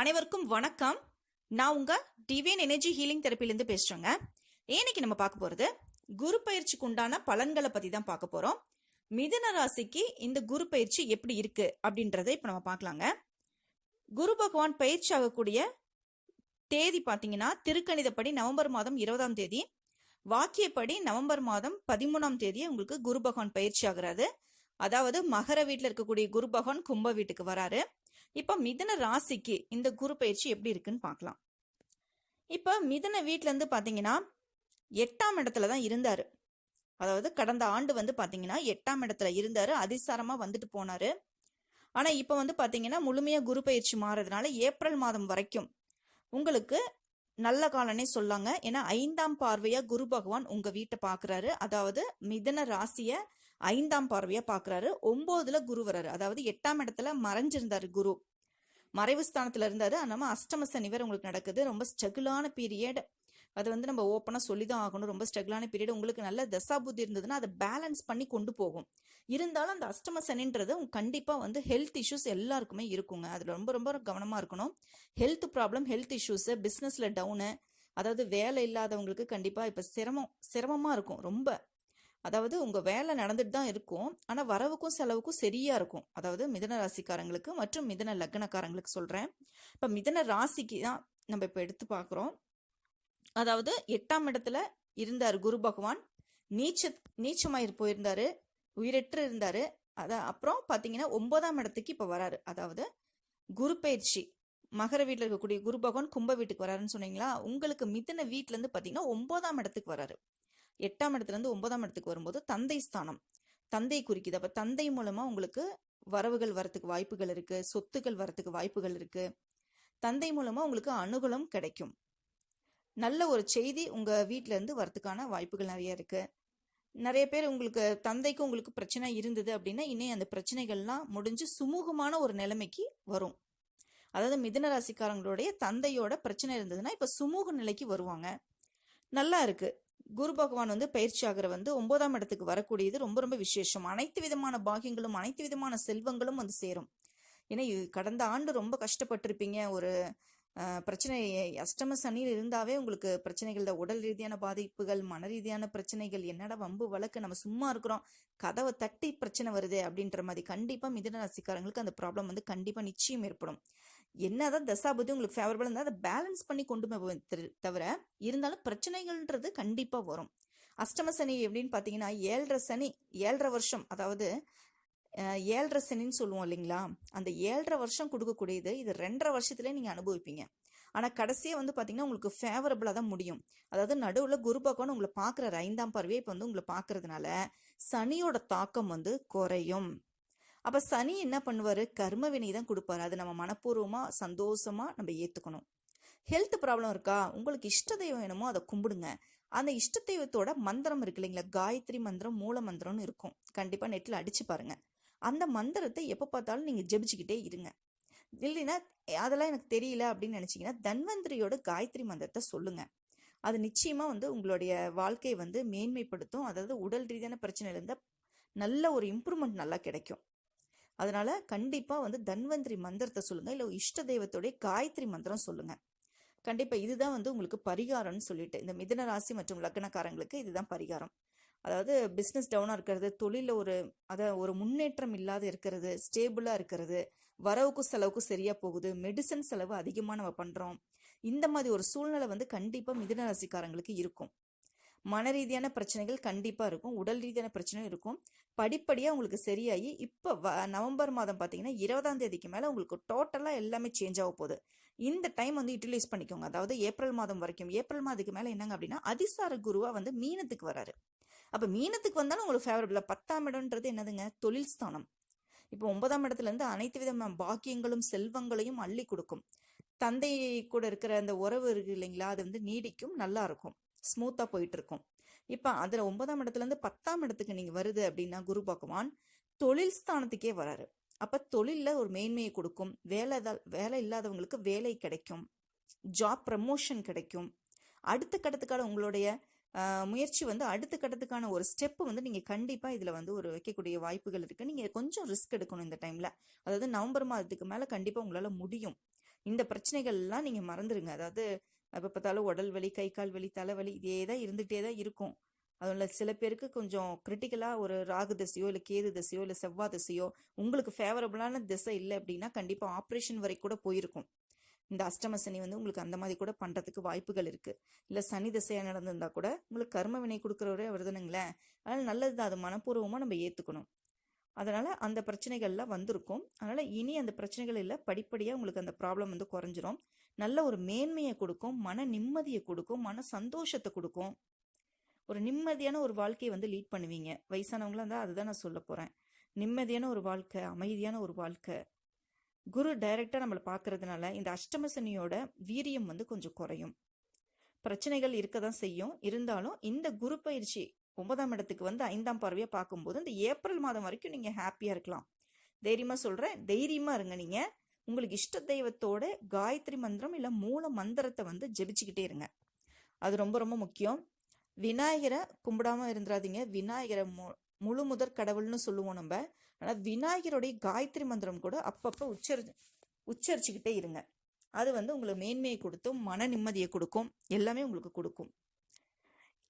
அனைவருக்கும் வணக்கம். நான் உங்க டிவியன் எனர்ஜி ஹீலிங் தெரப்பிலேருந்து பேசுகிறேங்க இன்னைக்கு நம்ம பார்க்க போகிறது குரு பயிற்சிக்கு உண்டான பலன்களை பற்றி தான் பார்க்க போகிறோம் மிதன ராசிக்கு இந்த குரு பயிற்சி எப்படி இருக்கு அப்படின்றத இப்போ நம்ம பார்க்கலாங்க. குரு பகவான் பயிற்சி ஆகக்கூடிய தேதி பார்த்தீங்கன்னா திருக்கணிதப்படி நவம்பர் மாதம் இருபதாம் தேதி. வாக்கியப்படி நவம்பர் மாதம் பதிமூணாம் தேதி உங்களுக்கு குரு பகவான் பயிற்சி ஆகுறாரு. அதாவது மகர வீட்டில் இருக்கக்கூடிய குரு பகவான் கும்ப வீட்டுக்கு வராரு. இப்போ மிதன ராசிக்கு இந்த குரு பயிற்சி எப்படி இருக்குன்னு பார்க்கலாம். இப்போ மிதன வீட்டிலேருந்து இருந்து பார்த்தீங்கன்னா எட்டாம் இடத்துல தான் இருந்தாரு. அதாவது கடந்த ஆண்டு வந்து பார்த்தீங்கன்னா எட்டாம் இடத்துல இருந்தாரு. அதிசாரமா வந்துட்டு போனாரு. ஆனா இப்போ வந்து பார்த்தீங்கன்னா முழுமையா குரு பயிற்சி மாறதுனால ஏப்ரல் மாதம் வரைக்கும் உங்களுக்கு நல்ல காலனே சொல்லாங்க. ஏன்னா ஐந்தாம் பார்வையா குரு பகவான் உங்க வீட்டை பாக்குறாரு. அதாவது மிதன ராசியை ஐந்தாம் பார்வையா பாக்குறாரு. ஒன்பதுல குரு வராரு அதாவது எட்டாம் இடத்துல மறைஞ்சிருந்தாரு குரு. மறைவு ஸ்தானத்துல இருந்தாரு. நம்ம அஷ்டம சனி வேற உங்களுக்கு நடக்குது. ரொம்ப ஸ்ட்ரகிளான பீரியட் அது வந்து நம்ம ஓப்பனா சொல்லி தான் ஆகணும். ரொம்ப ஸ்ட்ரகிளான பீரியட் உங்களுக்கு நல்ல தசாபுத்தி இருந்ததுன்னா அதை பேலன்ஸ் பண்ணி கொண்டு போகும். இருந்தாலும் அந்த அஷ்டம சனின்றது கண்டிப்பாக கண்டிப்பா வந்து ஹெல்த் இஷ்யூஸ் எல்லாருக்குமே இருக்குங்க. அது ரொம்ப ரொம்ப கவனமா இருக்கணும். ஹெல்த் ப்ராப்ளம் ஹெல்த் இஷ்யூஸ் பிசினஸ்ல டவுனு அதாவது வேலை இல்லாதவங்களுக்கு கண்டிப்பா இப்ப சிரமம் சிரமமா இருக்கும். ரொம்ப அதாவது உங்கள் வேலை நடந்துட்டு தான் இருக்கும். ஆனால் வரவுக்கும் செலவுக்கும் சரியாக இருக்கும். அதாவது மிதன ராசிக்காரங்களுக்கு மற்றும் மிதன லக்னக்காரங்களுக்கு சொல்கிறேன் இப்போ மிதன ராசிக்கு தான் நம்ம இப்போ எடுத்து பார்க்குறோம். அதாவது எட்டாம் இடத்துல இருந்தார் குரு பகவான். நீச்ச நீச்சமாயிரு போயிருந்தார். உயிரற்று இருந்தார். அதை அப்புறம் பார்த்தீங்கன்னா ஒன்பதாம் இடத்துக்கு இப்போ வராரு. அதாவது குரு பயிற்சி. மகர வீட்டில் இருக்கக்கூடிய குரு பகவான் கும்ப வீட்டுக்கு வராருன்னு சொன்னீங்களா? உங்களுக்கு மிதன வீட்டிலேருந்து பார்த்தீங்கன்னா ஒன்பதாம் இடத்துக்கு வராரு. எட்டாம் இடத்துலேருந்து ஒன்பதாம் இடத்துக்கு வரும்போது தந்தை ஸ்தானம். தந்தை குறிக்குது. அப்போ தந்தை மூலமாக உங்களுக்கு வரவுகள் வரத்துக்கு வாய்ப்புகள் இருக்குது சொத்துக்கள் வரத்துக்கு வாய்ப்புகள் இருக்குது தந்தை மூலமாக உங்களுக்கு அனுகூலம் கிடைக்கும். நல்ல ஒரு செய்தி உங்கள் வீட்டிலேருந்து இருந்து வரத்துக்கான வாய்ப்புகள் நிறைய இருக்குது நிறைய பேர் உங்களுக்கு தந்தைக்கு உங்களுக்கு பிரச்சனை இருந்தது அப்படின்னா இன்னும் அந்த பிரச்சனைகள்லாம் முடிஞ்சு சுமூகமான ஒரு நிலைமைக்கு வரும். அதாவது மிதுன ராசிக்காரங்களுடைய தந்தையோட பிரச்சனை இருந்ததுன்னா இப்போ சுமூக நிலைக்கு வருவாங்க. நல்லா இருக்குது குரு பகவான் வந்து பயிற்சி ஆகிற வந்து ஒன்பதாம் இடத்துக்கு வரக்கூடியது ரொம்ப ரொம்ப விசேஷம். அனைத்து விதமான பாகியங்களும் அனைத்து விதமான செல்வங்களும் வந்து சேரும். ஏன்னா கடந்த ஆண்டு ரொம்ப கஷ்டப்பட்டிருப்பீங்க. ஒரு பிரச்சனை அஷ்டம சனியில் இருந்தாவே உங்களுக்கு பிரச்சனைகள் தான் உடல் ரீதியான பாதிப்புகள் மன ரீதியான பிரச்சனைகள் என்னடா வம்பு வழக்கு நம்ம சும்மா இருக்கிறோம் கதவை தட்டி பிரச்சனை வருது அப்படின்ற மாதிரி கண்டிப்பாக மிதன ராசிக்காரங்களுக்கு அந்த ப்ராப்ளம் வந்து கண்டிப்பாக நிச்சயம் ஏற்படும். என்னதான் தசாபதி உங்களுக்கு ஃபேவரபிள் இருந்தால் அதை பேலன்ஸ் பண்ணி கொண்டு போவேன் தவிர இருந்தாலும் பிரச்சனைகள்ன்றது கண்டிப்பாக வரும். அஷ்டம சனி எப்படின்னு பார்த்தீங்கன்னா ஏழரை சனி ஏழரை வருஷம் அதாவது ஏழரை சனின்னு சொல்லுவோம் இல்லைங்களா? அந்த ஏழரை வருஷம் கொடுக்கக்கூடியது இது ரெண்டரை வருஷத்துல நீங்கள் அனுபவிப்பீங்க. ஆனால் கடைசியாக வந்து பார்த்தீங்கன்னா உங்களுக்கு ஃபேவரபிளா தான் முடியும். அதாவது நடுவில் குரு பகவான் உங்களை பார்க்குற ஐந்தாம் பார்வையே இப்போ வந்து உங்களை பார்க்கறதுனால சனியோட தாக்கம் வந்து குறையும். அப்ப சனி என்ன பண்ணுவாரு? கர்ம வினை தான் கொடுப்பாரு. அது நம்ம மனப்பூர்வமா சந்தோஷமா நம்ம ஏத்துக்கணும். ஹெல்த் ப்ராப்ளம் இருக்கா? உங்களுக்கு இஷ்ட தெய்வம் வேணுமோ அதை கும்பிடுங்க. அந்த இஷ்ட தெய்வத்தோட மந்திரம் இருக்கு இல்லைங்களா? காயத்ரி மந்திரம் மூல மந்திரம்னு இருக்கும். கண்டிப்பா நெட்ல அடிச்சு பாருங்க. அந்த மந்திரத்தை எப்ப பார்த்தாலும் நீங்க ஜெபிச்சுக்கிட்டே இருங்க. இல்லைன்னா அதெல்லாம் எனக்கு தெரியல அப்படின்னு நினைச்சீங்கன்னா தன்வந்திரியோட காயத்ரி மந்திரத்தை சொல்லுங்க. அது நிச்சயமா வந்து உங்களுடைய வாழ்க்கையை வந்து மேன்மைப்படுத்தும். அதாவது உடல் ரீதியான பிரச்சனையில இருந்தா நல்ல ஒரு இம்ப்ரூவ்மெண்ட் நல்லா கிடைக்கும். அதனால கண்டிப்பா வந்து தன்வந்திரி மந்திரத்தை சொல்லுங்க. இல்ல இஷ்ட தெய்வத்தோடைய காயத்ரி மந்திரம் சொல்லுங்க. கண்டிப்பா இதுதான் வந்து உங்களுக்கு பரிகாரம்னு சொல்லிட்டு இந்த மிதன ராசி மற்றும் லக்னக்காரங்களுக்கு இதுதான் பரிகாரம். அதாவது பிஸ்னஸ் டவுனா இருக்கிறது தொழில ஒரு அத ஒரு முன்னேற்றம் இல்லாத இருக்கிறது ஸ்டேபிளா இருக்கிறது வரவுக்கும் செலவுக்கும் சரியா போகுது மெடிசன் செலவு அதிகமா நம்ம பண்றோம். இந்த மாதிரி ஒரு சூழ்நிலை வந்து கண்டிப்பா மிதன ராசிக்காரங்களுக்கு இருக்கும். மன ரீதியான பிரச்சனைகள் கண்டிப்பாக இருக்கும். உடல் ரீதியான பிரச்சனையும் இருக்கும். படிப்படியாக உங்களுக்கு சரியாகி இப்போ வ- நவம்பர் மாதம் பார்த்தீங்கன்னா இருபதாம் தேதிக்கு மேலே உங்களுக்கு டோட்டலாக எல்லாமே சேஞ்ச் ஆக போகுது. இந்த டைம் வந்து யூட்டிலைஸ் பண்ணிக்கோங்க. அதாவது ஏப்ரல் மாதம் வரைக்கும் ஏப்ரல் மாதத்துக்கு மேலே என்னங்க அப்படின்னா அதிசார குருவாக வந்து மீனத்துக்கு வராரு. அப்போ மீனத்துக்கு வந்தாலும் உங்களுக்கு ஃபேவரபிளாக பத்தாம் இடம்ன்றது என்னதுங்க? தொழில் ஸ்தானம். இப்போ ஒன்பதாம் இடத்துல இருந்து அனைத்து விதமான பாக்கியங்களும் செல்வங்களையும் அள்ளி கொடுக்கும். தந்தை கூட இருக்கிற அந்த உறவு இருக்கு இல்லைங்களா? அது வந்து நீடிக்கும் நல்லா இருக்கும். ஸ்மூத்தாக போயிட்டு இருக்கும் அதில் ஒன்பதாம் இடத்துல இருந்து பத்தாம் இடத்துக்கு நீங்கள் வருது அப்படின்னா குரு பகவான் தொழில் ஸ்தானத்துக்கே வராரு. அப்போ தொழிலில் ஒரு மேன்மையை கொடுக்கும். வேலை தான் வேலை இல்லாதவங்களுக்கு வேலை கிடைக்கும். ஜாப் ப்ரமோஷன் கிடைக்கும். அடுத்த கட்டத்துக்கான உங்களுடைய முயற்சி வந்து அடுத்த கட்டத்துக்கான ஒரு ஸ்டெப்பு வந்து நீங்கள் கண்டிப்பாக இதில் வந்து ஒரு வைக்கக்கூடிய வாய்ப்புகள் இருக்குது நீங்கள் கொஞ்சம் ரிஸ்க் எடுக்கணும் இந்த டைமில் அதாவது நவம்பர் மாதத்துக்கு மேலே கண்டிப்பாக உங்களால் முடியும். இந்த பிரச்சனைகள்லாம் நீங்கள் மறந்துடுங்க அதாவது எப்போ பார்த்தாலும் உடல் வலி கை கால் வலி தலைவலி இதே தான் இருந்துகிட்டே தான் இருக்கும். அதில் சில பேருக்கு கொஞ்சம் கிரிட்டிக்கலாக ஒரு ராகு திசையோ இல்லை கேது திசையோ இல்லை செவ்வாய் திசையோ உங்களுக்கு ஃபேவரபுளான திசை இல்லை அப்படின்னா கண்டிப்பாக ஆப்ரேஷன் வரை கூட போயிருக்கும். இந்த அஷ்டம சனி வந்து உங்களுக்கு அந்த மாதிரி கூட பண்ணுறதுக்கு வாய்ப்புகள் இருக்குது இல்லை சனி திசையாக நடந்திருந்தா கூட உங்களுக்கு கர்ம வினை கொடுக்குறவரே வருதுனுங்களேன் அதனால் நல்லது தான் அது மனப்பூர்வமாக நம்ம ஏற்றுக்கணும் அதனால் அந்த பிரச்சனைகள்லாம் வந்திருக்கும். அதனால் இனி அந்த பிரச்சனைகள் இல்லை படிப்படியாக உங்களுக்கு அந்த ப்ராப்ளம் வந்து குறைஞ்சிரும். நல்ல ஒரு மேன்மையை கொடுக்கும் மன நிம்மதியை கொடுக்கும் மன சந்தோஷத்தை கொடுக்கும். ஒரு நிம்மதியான ஒரு வாழ்க்கையை வந்து லீட் பண்ணுவீங்க. வயசானவங்களாம் இருந்தால் அதுதான் நான் சொல்ல போகிறேன் நிம்மதியான ஒரு வாழ்க்கை அமைதியான ஒரு வாழ்க்கை. குரு டைரக்டாக நம்மளை பார்க்கறதுனால இந்த அஷ்டம சனியோட வீரியம் வந்து கொஞ்சம் குறையும். பிரச்சனைகள் இருக்க தான் செய்யும். இருந்தாலும் இந்த குரு பயிற்சி ஒன்பதாம் இடத்துக்கு வந்து ஐந்தாம் பார்வையாக பார்க்கும்போது இந்த ஏப்ரல் மாதம் வரைக்கும் நீங்கள் ஹாப்பியாக இருக்கலாம். தைரியமாக சொல்கிறேன் தைரியமாக இருங்க நீங்கள் உங்களுக்கு இஷ்ட தெய்வத்தோட காயத்ரி மந்திரம் இல்லை மூல மந்திரத்தை வந்து ஜெபிச்சுக்கிட்டே இருங்க. அது ரொம்ப ரொம்ப முக்கியம். விநாயகரை கும்பிடாம இருந்துடாதீங்க விநாயகரை மு முழு முதற் கடவுள்னு சொல்லுவோம் நம்ம. ஆனால் விநாயகருடைய காயத்ரி மந்திரம் கூட அப்பப்போ உச்சரி உச்சரிச்சுக்கிட்டே இருங்க. அது வந்து உங்களுக்கு மேன்மையை கொடுத்தும் மன நிம்மதியை கொடுக்கும். எல்லாமே உங்களுக்கு கொடுக்கும்.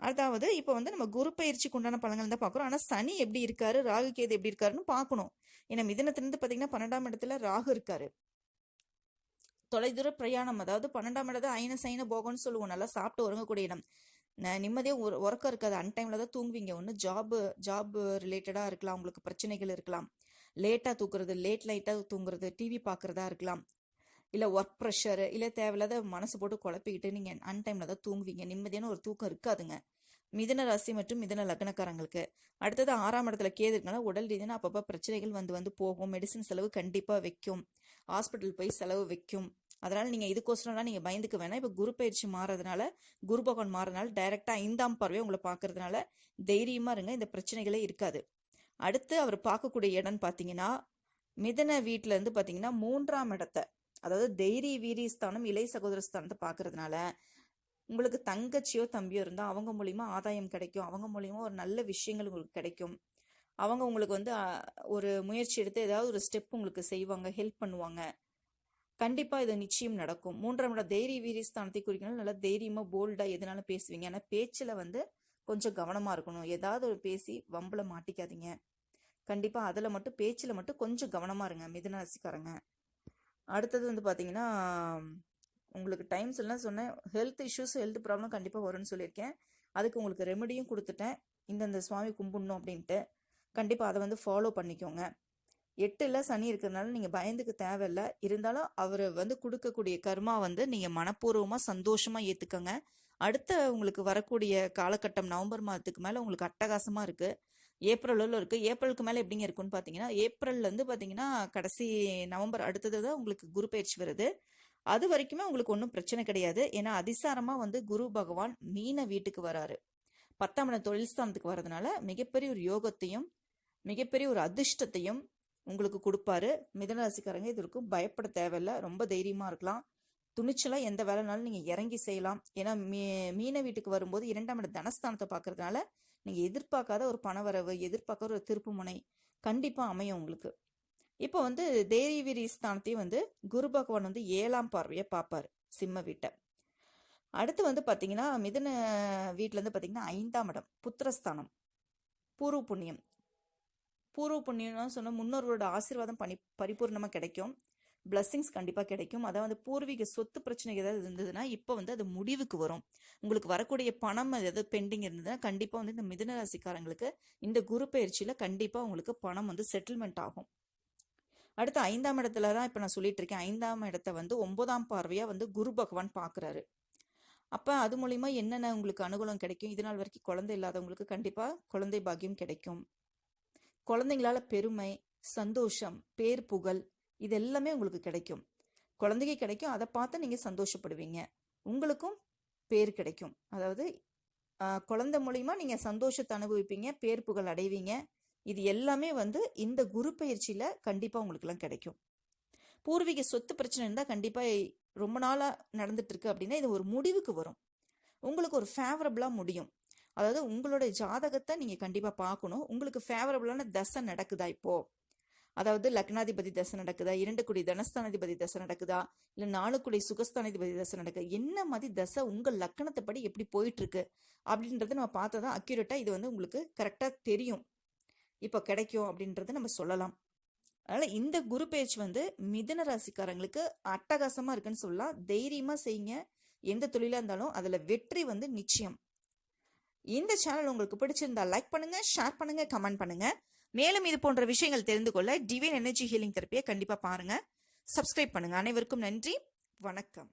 அதாவது இப்போ வந்து நம்ம குரு பயிற்சிக்கு உண்டான பலன்கள் தான் பார்க்குறோம். ஆனால் சனி எப்படி இருக்காரு ராகு கேது எப்படி இருக்காருன்னு பார்க்கணும். ஏன்னா மிதனத்திலிருந்து பார்த்தீங்கன்னா பன்னெண்டாம் இடத்துல ராகு இருக்காரு. தொலைதூர பிரயாணம் அதாவது பன்னெண்டாம் இடத்துல ஐன சைன போகம்னு சொல்லுவோம். நல்லா சாப்பிட்டு உறங்கக்கூடிய இடம். ந- நிம்மதியாக உற உறக்கம் இருக்காது. அன்டைமில் தான் தூங்குவீங்க. ஒன்று ஜாப்பு ஜாப் ரிலேட்டடாக இருக்கலாம். உங்களுக்கு பிரச்சனைகள் இருக்கலாம். லேட்டாக தூக்குறது லேட் லைட்டாக தூங்குறது டிவி பார்க்குறதா இருக்கலாம். இல்லை ஒர்க் ப்ரெஷரு இல்லை தேவையில்லாத மனசு போட்டு குழப்பிக்கிட்டு நீங்கள் அன்டைமில் தான் தூங்குவீங்க. நிம்மதியான ஒரு தூக்கம் இருக்காதுங்க. மிதன ராசி மற்றும் மிதன லக்னக்காரங்களுக்கு. அடுத்தது ஆறாம் இடத்துல கேது இருக்கனால உடல் ரீதியான அப்பப்போ பிரச்சனைகள் வந்து வந்து போகும். மெடிசின் செலவு கண்டிப்பாக வைக்கும். ஹாஸ்பிட்டல் போய் செலவு வைக்கும். அதனால் நீங்கள் இதுக்கோசரம்லாம் நீங்கள் பயந்துக்க வேணாம். இப்போ குரு பயிற்சி மாறதுனால குரு பகவான் மாறதுனால டைரெக்டாக ஐந்தாம் பார்வையை உங்களை பார்க்கறதுனால தைரியமாக இருங்க. இந்த பிரச்சனைகளே இருக்காது. அடுத்து அவர் பார்க்கக்கூடிய இடம்னு பார்த்தீங்கன்னா மிதன வீட்டில் இருந்து பார்த்தீங்கன்னா மூன்றாம் இடத்தை அதாவது தைரிய வீரியஸ்தானம் இளைய இலை பார்க்கறதுனால உங்களுக்கு தங்கச்சியோ தம்பியோ இருந்தால் அவங்க மூலிமா ஆதாயம் கிடைக்கும். அவங்க மூலிமா ஒரு நல்ல விஷயங்கள் உங்களுக்கு கிடைக்கும். அவங்க உங்களுக்கு வந்து ஒரு முயற்சி எடுத்து ஏதாவது ஒரு ஸ்டெப் உங்களுக்கு செய்வாங்க ஹெல்ப் பண்ணுவாங்க. கண்டிப்பாக இது நிச்சயம் நடக்கும். மூன்றாம் இடம் தைரிய வீரியஸ்தானத்தை குறிக்கணும் நல்லா தைரியமாக போல்டாக எதுனாலும் பேசுவீங்க. ஆனால் பேச்சில் வந்து கொஞ்சம் கவனமாக இருக்கணும். ஏதாவது ஒரு பேசி வம்பில் மாட்டிக்காதீங்க. கண்டிப்பாக அதில் மட்டும் பேச்சில் மட்டும் கொஞ்சம் கவனமாக இருங்க மிதுன ராசிக்காரங்க. அடுத்தது வந்து பார்த்தீங்கன்னா உங்களுக்கு டைம்ஸ் எல்லாம் சொன்னேன். ஹெல்த் இஷ்யூஸ் ஹெல்த் ப்ராப்ளம் கண்டிப்பாக வரும்னு சொல்லியிருக்கேன். அதுக்கு உங்களுக்கு ரெமெடியும் கொடுத்துட்டேன். இந்தந்த சுவாமி கும்பிடணும் அப்படின்ட்டு. கண்டிப்பாக அதை வந்து ஃபாலோ பண்ணிக்கோங்க. எட்டில் சனி இருக்கிறதுனால நீங்கள் பயந்துக்க தேவையில்ல. இருந்தாலும் அவர் வந்து கொடுக்கக்கூடிய கர்மா வந்து நீங்கள் மனப்பூர்வமாக சந்தோஷமாக ஏற்றுக்கங்க அடுத்த உங்களுக்கு வரக்கூடிய காலகட்டம் நவம்பர் மாதத்துக்கு மேலே உங்களுக்கு அட்டகாசமாக இருக்குது ஏப்ரலில் இருக்குது ஏப்ரலுக்கு மேலே எப்படிங்க இருக்குன்னு பார்த்தீங்கன்னா ஏப்ரல்லேருந்து பார்த்தீங்கன்னா கடைசி நவம்பர் அடுத்தது தான் உங்களுக்கு குரு பயிற்சி வருது. அது வரைக்குமே உங்களுக்கு ஒன்றும் பிரச்சனை கிடையாது. ஏன்னா அதிசாரமாக வந்து குரு பகவான் மீன வீட்டுக்கு வராரு. பத்தாம் இடம் தொழில் ஸ்தானத்துக்கு வர்றதுனால மிகப்பெரிய ஒரு யோகத்தையும் மிகப்பெரிய ஒரு அதிர்ஷ்டத்தையும் உங்களுக்கு கொடுப்பாரு. மிதனராசிக்காரங்க இதற்கும் பயப்பட தேவையில்லை. ரொம்ப தைரியமாக இருக்கலாம். துணிச்சலாக எந்த வேலைனாலும் நீங்கள் இறங்கி செய்யலாம். ஏன்னா மீ மீன வீட்டுக்கு வரும்போது இரண்டாம் இடம் தனஸ்தானத்தை பார்க்கறதுனால நீங்கள் எதிர்பார்க்காத ஒரு பணவரவு எதிர்பார்க்காத ஒரு திருப்புமுனை கண்டிப்பாக அமையும் உங்களுக்கு. இப்போ வந்து தேவிரி ஸ்தானத்தையும் வந்து குரு பகவான் வந்து ஏழாம் பார்வையை பார்ப்பார் சிம்ம வீட்டை. அடுத்து வந்து பார்த்தீங்கன்னா மிதுன வீட்டில் வந்து பார்த்தீங்கன்னா ஐந்தாம் இடம் புத்திரஸ்தானம் பூர்வ புண்ணியம். பூர்வ புண்ணியம்னு சொன்னால் முன்னோர்களோட ஆசீர்வாதம் பணி பரிபூர்ணமாக கிடைக்கும். பிளஸ்ஸிங்ஸ் கண்டிப்பாக கிடைக்கும். அதாவது பூர்வீக சொத்து பிரச்சனை ஏதாவது இருந்ததுன்னா இப்போ வந்து அது முடிவுக்கு வரும். உங்களுக்கு வரக்கூடிய பணம் ஏதாவது பெண்டிங் இருந்ததுன்னா கண்டிப்பாக வந்து இந்த மிதனராசிக்காரங்களுக்கு இந்த குரு பயிற்சியில் கண்டிப்பாக உங்களுக்கு பணம் வந்து செட்டில்மெண்ட் ஆகும். அடுத்து ஐந்தாம் இடத்துல தான் இப்போ நான் சொல்லிட்டு இருக்கேன். ஐந்தாம் இடத்த வந்து ஒன்பதாம் பார்வையாக வந்து குரு பகவான் பார்க்குறாரு அப்போ அது மூலிமா என்னென்ன உங்களுக்கு அனுகூலம் கிடைக்கும்? இது நாள் வரைக்கும் குழந்தை இல்லாதவங்களுக்கு கண்டிப்பாக குழந்தை பாக்கியம் கிடைக்கும். குழந்தைங்களால பெருமை சந்தோஷம் பேர் புகழ் இது எல்லாமே உங்களுக்கு கிடைக்கும். குழந்தைக்கு கிடைக்கும். அதை பார்த்து நீங்கள் சந்தோஷப்படுவீங்க. உங்களுக்கும் பேர் கிடைக்கும். அதாவது குழந்தை மூலிமா நீங்கள் சந்தோஷத்தை அனுபவிப்பீங்க பேர் புகழ் அடைவீங்க. இது எல்லாமே வந்து இந்த குரு பயிற்சியில் கண்டிப்பாக உங்களுக்குலாம் கிடைக்கும். பூர்வீக சொத்து பிரச்சனை இருந்தால் கண்டிப்பாக ரொம்ப நாளாக நடந்துட்டு இருக்கு அப்படின்னா இது ஒரு முடிவுக்கு வரும். உங்களுக்கு ஒரு ஃபேவரபுளாக முடியும். அதாவது உங்களுடைய ஜாதகத்தை நீங்கள் கண்டிப்பாக பார்க்கணும். உங்களுக்கு ஃபேவரபுளான தசை நடக்குதா இப்போது அதாவது லக்னாதிபதி தசை நடக்குதா? இரண்டு குடி தனஸ்தானாதிபதி தசை நடக்குதா? இல்ல நாலு குடி சுகஸ்தானாதிபதி தசை நடக்குது? என்ன மாதிரி தசை உங்க லக்கணத்தைப்படி எப்படி போயிட்டு இருக்கு அப்படின்றத நம்ம பார்த்தா அக்யூரேட்டாக அக்யூரேட்டா இது வந்து உங்களுக்கு கரெக்டா தெரியும். இப்போ கிடைக்கும் அப்படின்றத நம்ம சொல்லலாம். அதனால இந்த குரு பேச்சு வந்து மிதன ராசிக்காரங்களுக்கு அட்டகாசமா இருக்குன்னு சொல்லலாம். தைரியமா செய்யுங்க. எந்த தொழிலா இருந்தாலும் அதுல வெற்றி வந்து நிச்சயம். இந்த சேனல் உங்களுக்கு பிடிச்சிருந்தா லைக் பண்ணுங்க ஷேர் பண்ணுங்க கமெண்ட் பண்ணுங்க. மேலும் இது போன்ற விஷயங்கள் தெரிந்து கொள்ள டிவைன் எனர்ஜி ஹீலிங் தெரப்பியை கண்டிப்பாக பாருங்கள் சப்ஸ்கிரைப் பண்ணுங்கள் அனைவருக்கும் நன்றி. வணக்கம்.